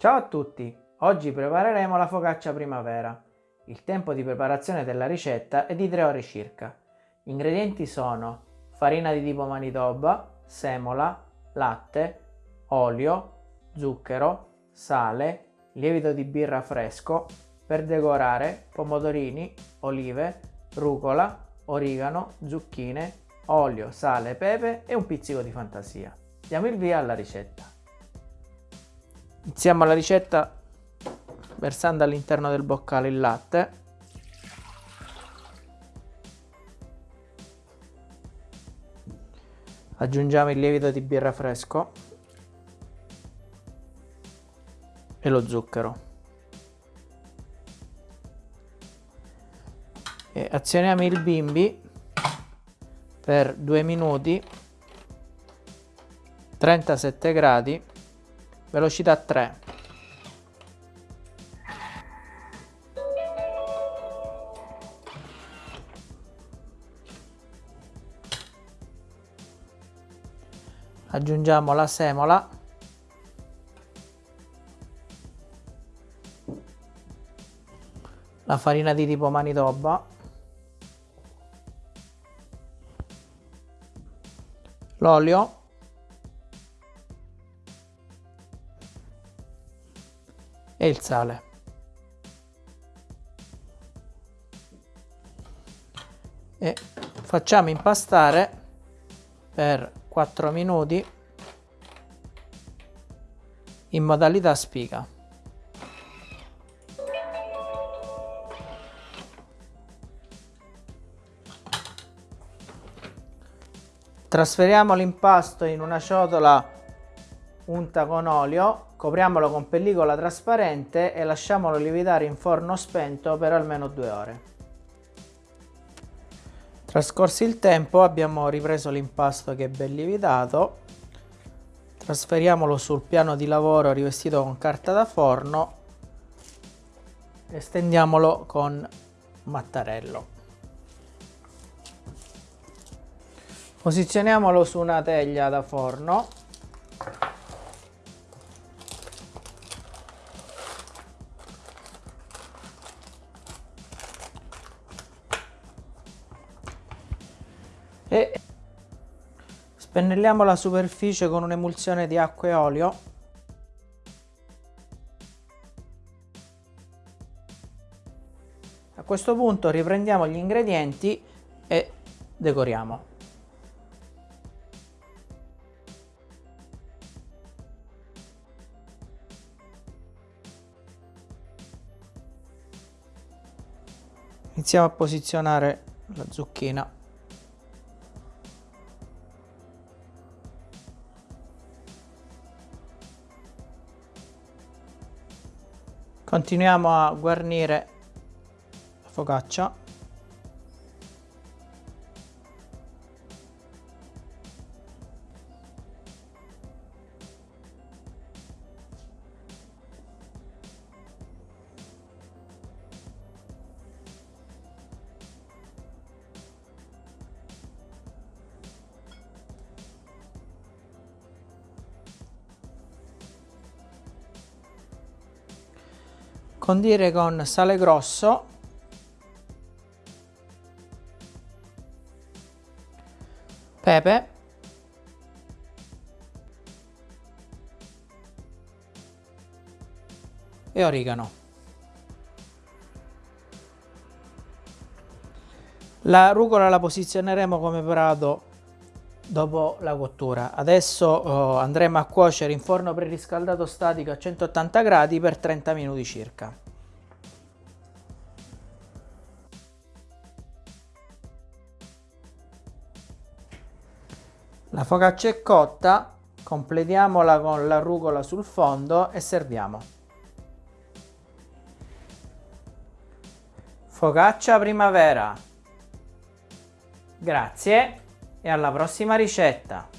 Ciao a tutti! Oggi prepareremo la focaccia primavera. Il tempo di preparazione della ricetta è di 3 ore circa. Gli ingredienti sono farina di tipo manitoba, semola, latte, olio, zucchero, sale, lievito di birra fresco, per decorare pomodorini, olive, rucola, origano, zucchine, olio, sale, pepe e un pizzico di fantasia. Diamo il via alla ricetta. Iniziamo la ricetta versando all'interno del boccale il latte. Aggiungiamo il lievito di birra fresco e lo zucchero. E azioniamo il bimbi per 2 minuti 37 gradi velocità 3 aggiungiamo la semola. La farina di tipo manitoba. L'olio e il sale e facciamo impastare per 4 minuti in modalità spiga. Trasferiamo l'impasto in una ciotola unta con olio, copriamolo con pellicola trasparente e lasciamolo lievitare in forno spento per almeno due ore. Trascorso il tempo abbiamo ripreso l'impasto che è ben lievitato, trasferiamolo sul piano di lavoro rivestito con carta da forno e stendiamolo con mattarello. Posizioniamolo su una teglia da forno e spennelliamo la superficie con un'emulsione di acqua e olio. A questo punto riprendiamo gli ingredienti e decoriamo. Iniziamo a posizionare la zucchina Continuiamo a guarnire la focaccia condire con sale grosso. Pepe. E origano. La rucola la posizioneremo come prato dopo la cottura. Adesso oh, andremo a cuocere in forno preriscaldato statico a 180 gradi per 30 minuti circa. La focaccia è cotta, completiamola con la rucola sul fondo e serviamo. Focaccia primavera. Grazie e alla prossima ricetta!